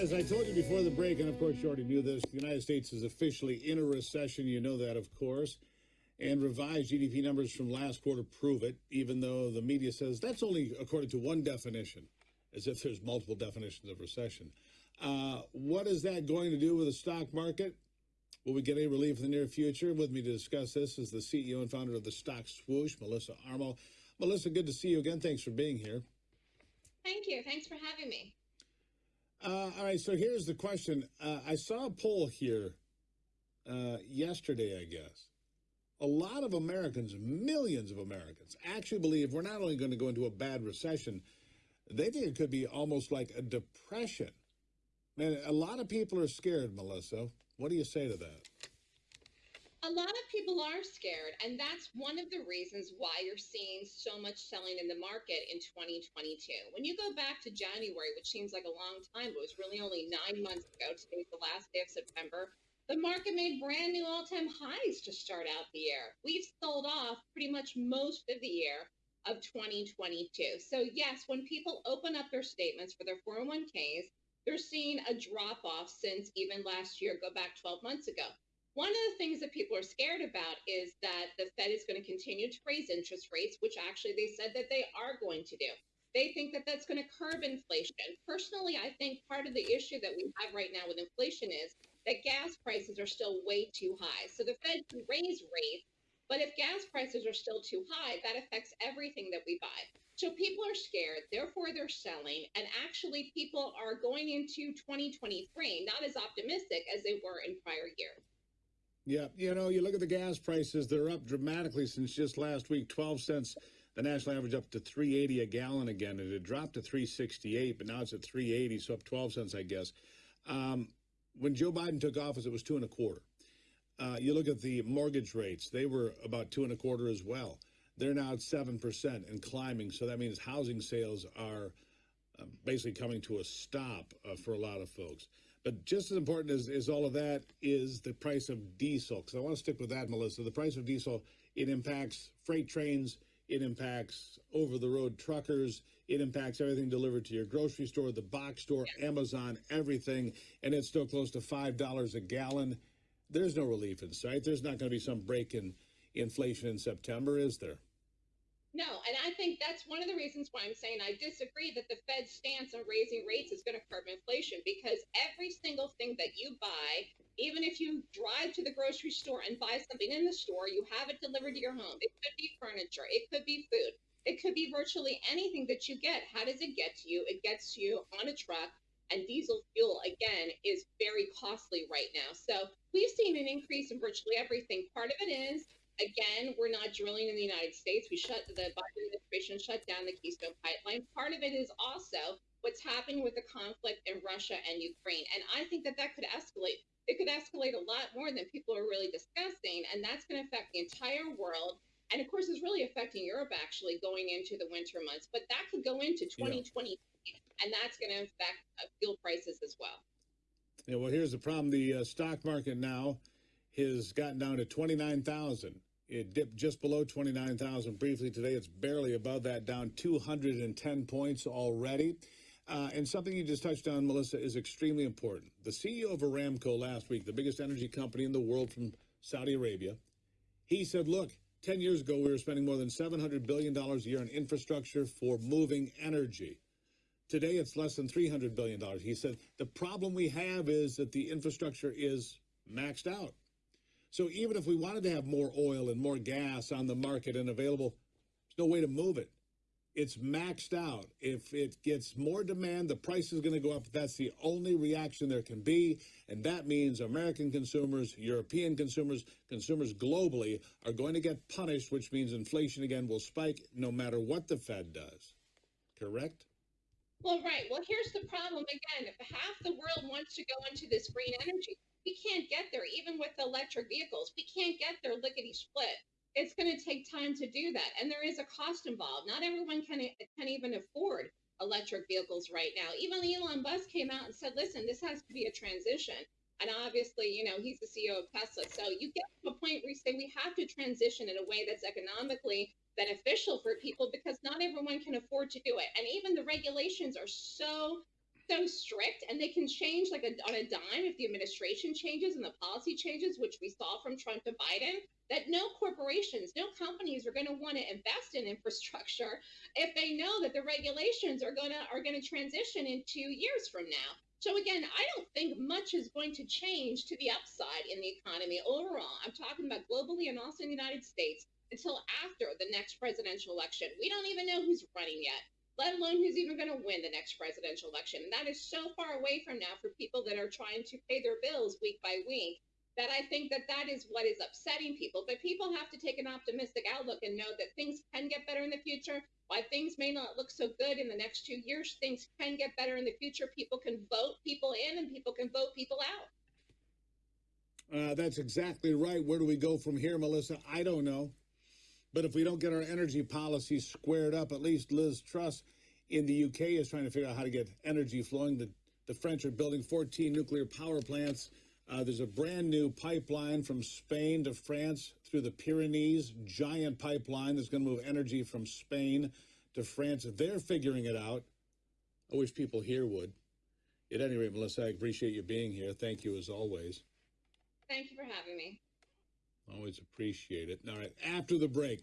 as I told you before the break, and of course you already knew this, the United States is officially in a recession. You know that, of course. And revised GDP numbers from last quarter prove it, even though the media says that's only according to one definition, as if there's multiple definitions of recession. Uh, what is that going to do with the stock market? Will we get any relief in the near future? With me to discuss this is the CEO and founder of the Stock Swoosh, Melissa Armo. Melissa, good to see you again. Thanks for being here. Thank you. Thanks for having me. Uh, all right, so here's the question. Uh, I saw a poll here uh, yesterday, I guess. A lot of Americans, millions of Americans, actually believe we're not only going to go into a bad recession, they think it could be almost like a depression. Man, a lot of people are scared, Melissa. What do you say to that? A lot of people are scared, and that's one of the reasons why you're seeing so much selling in the market in 2022. When you go back to January, which seems like a long time, but it was really only nine months ago, today's the last day of September, the market made brand new all time highs to start out the year. We've sold off pretty much most of the year of 2022. So, yes, when people open up their statements for their 401ks, they're seeing a drop off since even last year, go back 12 months ago. One of the things that people are scared about is that the Fed is going to continue to raise interest rates, which actually they said that they are going to do. They think that that's going to curb inflation. Personally, I think part of the issue that we have right now with inflation is that gas prices are still way too high. So the Fed can raise rates, but if gas prices are still too high, that affects everything that we buy. So people are scared, therefore they're selling, and actually people are going into 2023 not as optimistic as they were in prior years. Yeah, you know, you look at the gas prices, they're up dramatically since just last week, 12 cents. The national average up to 380 a gallon again. It had dropped to 368, but now it's at 380, so up 12 cents, I guess. Um, when Joe Biden took office, it was two and a quarter. Uh, you look at the mortgage rates, they were about two and a quarter as well. They're now at 7% and climbing. So that means housing sales are uh, basically coming to a stop uh, for a lot of folks. But just as important as, as all of that is the price of diesel. Because I want to stick with that, Melissa. The price of diesel, it impacts freight trains, it impacts over the road truckers, it impacts everything delivered to your grocery store, the box store, Amazon, everything. And it's still close to $5 a gallon. There's no relief in sight. There's not going to be some break in inflation in September, is there? No, and I think that's one of the reasons why I'm saying I disagree that the Fed's stance on raising rates is going to curb inflation because every single thing that you buy, even if you drive to the grocery store and buy something in the store, you have it delivered to your home. It could be furniture, it could be food, it could be virtually anything that you get. How does it get to you? It gets to you on a truck. And diesel fuel, again, is very costly right now. So we've seen an increase in virtually everything. Part of it is Again, we're not drilling in the United States. We shut the Biden administration shut down the Keystone Pipeline. Part of it is also what's happening with the conflict in Russia and Ukraine. And I think that that could escalate. It could escalate a lot more than people are really discussing. And that's going to affect the entire world. And of course, it's really affecting Europe actually going into the winter months. But that could go into 2020, yeah. and that's going to affect uh, fuel prices as well. Yeah, well, here's the problem the uh, stock market now has gotten down to 29,000. It dipped just below 29,000 briefly today. It's barely above that, down 210 points already. Uh, and something you just touched on, Melissa, is extremely important. The CEO of Aramco last week, the biggest energy company in the world from Saudi Arabia, he said, look, 10 years ago, we were spending more than $700 billion a year on infrastructure for moving energy. Today, it's less than $300 billion. He said, the problem we have is that the infrastructure is maxed out. So even if we wanted to have more oil and more gas on the market and available, there's no way to move it. It's maxed out. If it gets more demand, the price is going to go up. That's the only reaction there can be. And that means American consumers, European consumers, consumers globally are going to get punished, which means inflation again will spike no matter what the Fed does. Correct? Well, right. Well, here's the problem again. If half the world wants to go into this green energy, we can't get there, even with electric vehicles. We can't get there lickety split. It's going to take time to do that, and there is a cost involved. Not everyone can can even afford electric vehicles right now. Even Elon Musk came out and said, "Listen, this has to be a transition." And obviously, you know, he's the CEO of Tesla. So you get to a point where you say we have to transition in a way that's economically beneficial for people because not everyone can afford to do it. And even the regulations are so so strict and they can change like a, on a dime if the administration changes and the policy changes, which we saw from Trump to Biden, that no corporations, no companies are going to want to invest in infrastructure if they know that the regulations are going to are going to transition in two years from now. So again, I don't think much is going to change to the upside in the economy overall. I'm talking about globally and also in the United States until after the next presidential election. We don't even know who's running yet let alone who's even going to win the next presidential election. And that is so far away from now for people that are trying to pay their bills week by week that I think that that is what is upsetting people. But people have to take an optimistic outlook and know that things can get better in the future. While things may not look so good in the next two years, things can get better in the future. People can vote people in and people can vote people out. Uh, that's exactly right. Where do we go from here, Melissa? I don't know. But if we don't get our energy policy squared up, at least Liz Truss in the UK is trying to figure out how to get energy flowing. The, the French are building 14 nuclear power plants. Uh, there's a brand new pipeline from Spain to France through the Pyrenees, giant pipeline that's going to move energy from Spain to France. They're figuring it out. I wish people here would. At any rate, Melissa, I appreciate you being here. Thank you as always. Thank you for having me. Always appreciate it. All right. After the break,